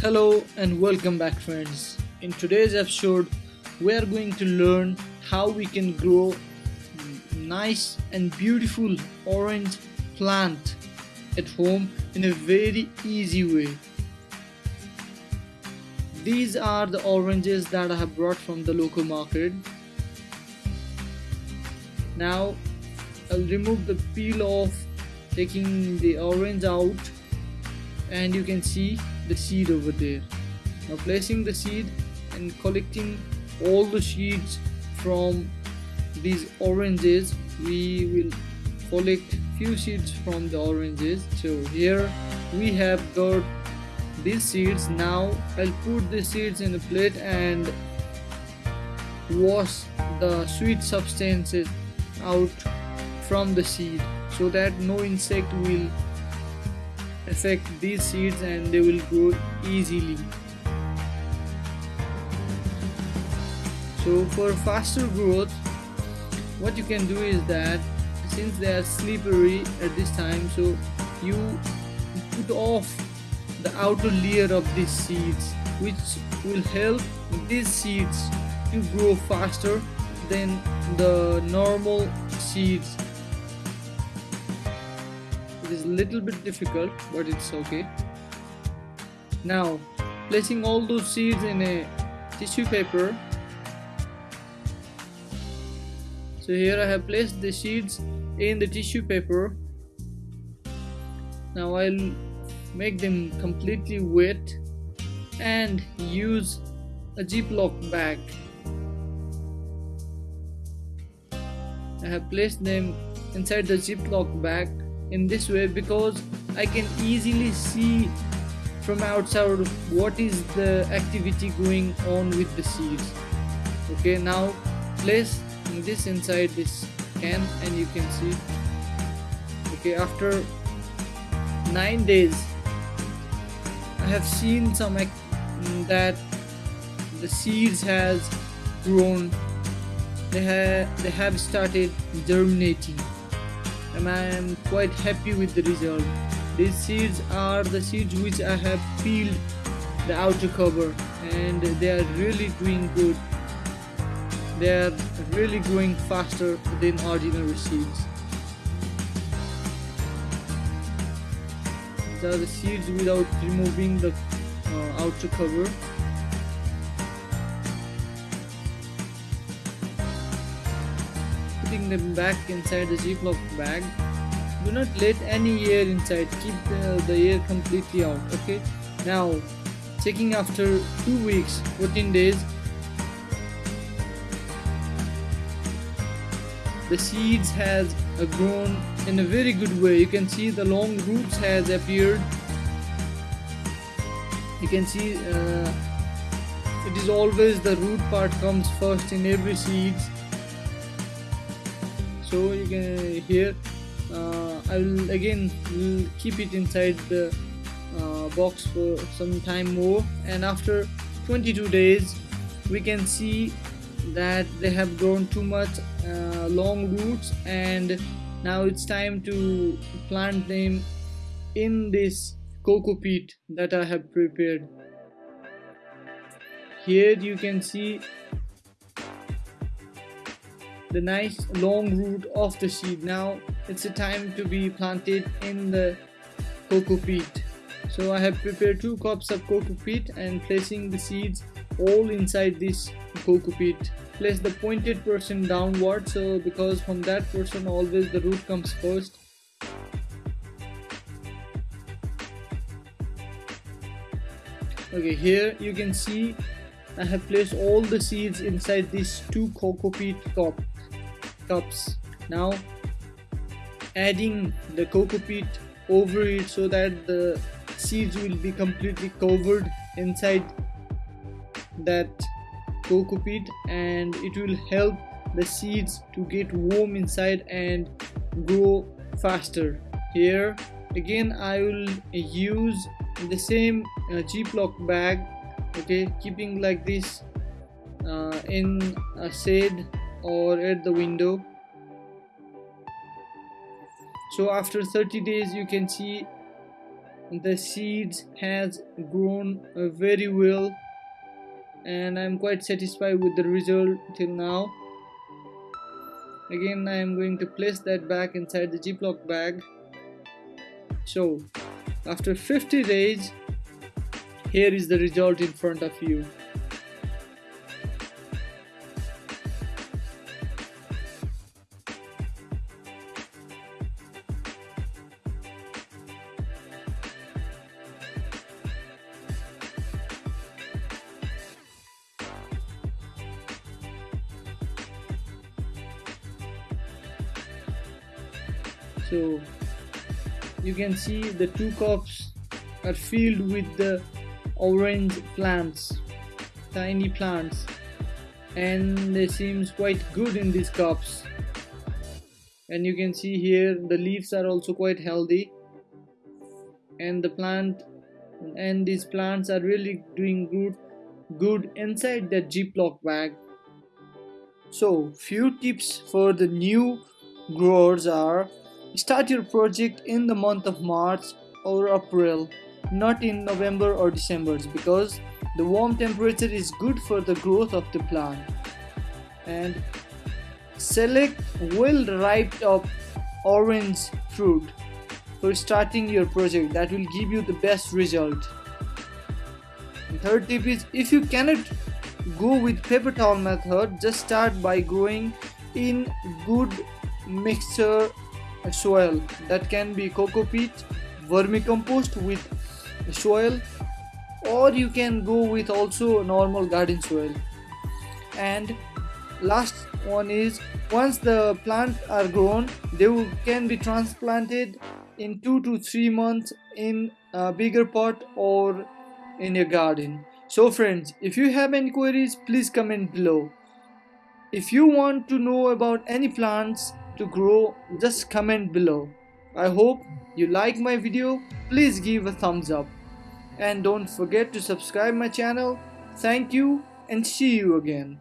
Hello and welcome back friends. In today's episode we are going to learn how we can grow nice and beautiful orange plant at home in a very easy way. These are the oranges that I have brought from the local market. Now I'll remove the peel off taking the orange out and you can see the seed over there. Now placing the seed and collecting all the seeds from these oranges we will collect few seeds from the oranges. So here we have got these seeds. Now I'll put the seeds in a plate and wash the sweet substances out from the seed so that no insect will affect these seeds and they will grow easily. So for faster growth what you can do is that since they are slippery at this time so you put off the outer layer of these seeds which will help these seeds to grow faster than the normal seeds it is a little bit difficult but it's okay. Now placing all those seeds in a tissue paper. So here I have placed the seeds in the tissue paper. Now I'll make them completely wet and use a ziploc bag. I have placed them inside the ziploc bag in this way because I can easily see from outside what is the activity going on with the seeds. Okay now place this inside this can and you can see. Okay after nine days I have seen some mm, that the seeds has grown. They have they have started germinating and I am quite happy with the result. These seeds are the seeds which I have peeled the outer cover and they are really doing good. They are really growing faster than ordinary seeds. These are the seeds without removing the uh, outer cover. Putting them back inside the ziploc bag. Do not let any air inside. Keep the, the air completely out okay? Now checking after two weeks 14 days. The seeds has grown in a very good way. You can see the long roots has appeared. You can see uh, it is always the root part comes first in every seeds so you can here uh, I will again keep it inside the uh, box for some time more. And after 22 days we can see that they have grown too much uh, long roots. And now it's time to plant them in this coco peat that I have prepared. Here you can see the nice long root of the seed. Now it's a time to be planted in the coco peat. So I have prepared two cups of coco peat and placing the seeds all inside this coco peat. Place the pointed portion downward so because from that portion always the root comes first. Okay here you can see I have placed all the seeds inside these two coco peat cup cups now adding the coco peat over it so that the seeds will be completely covered inside that coco peat and it will help the seeds to get warm inside and grow faster. Here again I will use the same uh, Ziploc bag okay keeping like this uh, in a shade or at the window. So after 30 days you can see the seeds has grown uh, very well and I'm quite satisfied with the result till now. Again I am going to place that back inside the Ziploc bag. So after 50 days here is the result in front of you. So you can see the two cups are filled with the orange plants tiny plants and they seems quite good in these cups. And you can see here the leaves are also quite healthy. And the plant and these plants are really doing good good inside the Ziploc bag. So few tips for the new growers are Start your project in the month of March or April, not in November or December because the warm temperature is good for the growth of the plant. And select well ripe up orange fruit for starting your project that will give you the best result. And third tip is if you cannot go with paper towel method just start by growing in good mixture soil that can be coco peat vermicompost with soil or you can go with also normal garden soil. And last one is once the plants are grown they can be transplanted in two to three months in a bigger pot or in a garden. So friends if you have any queries please comment below. If you want to know about any plants to grow just comment below. I hope you like my video. Please give a thumbs up and don't forget to subscribe my channel. Thank you and see you again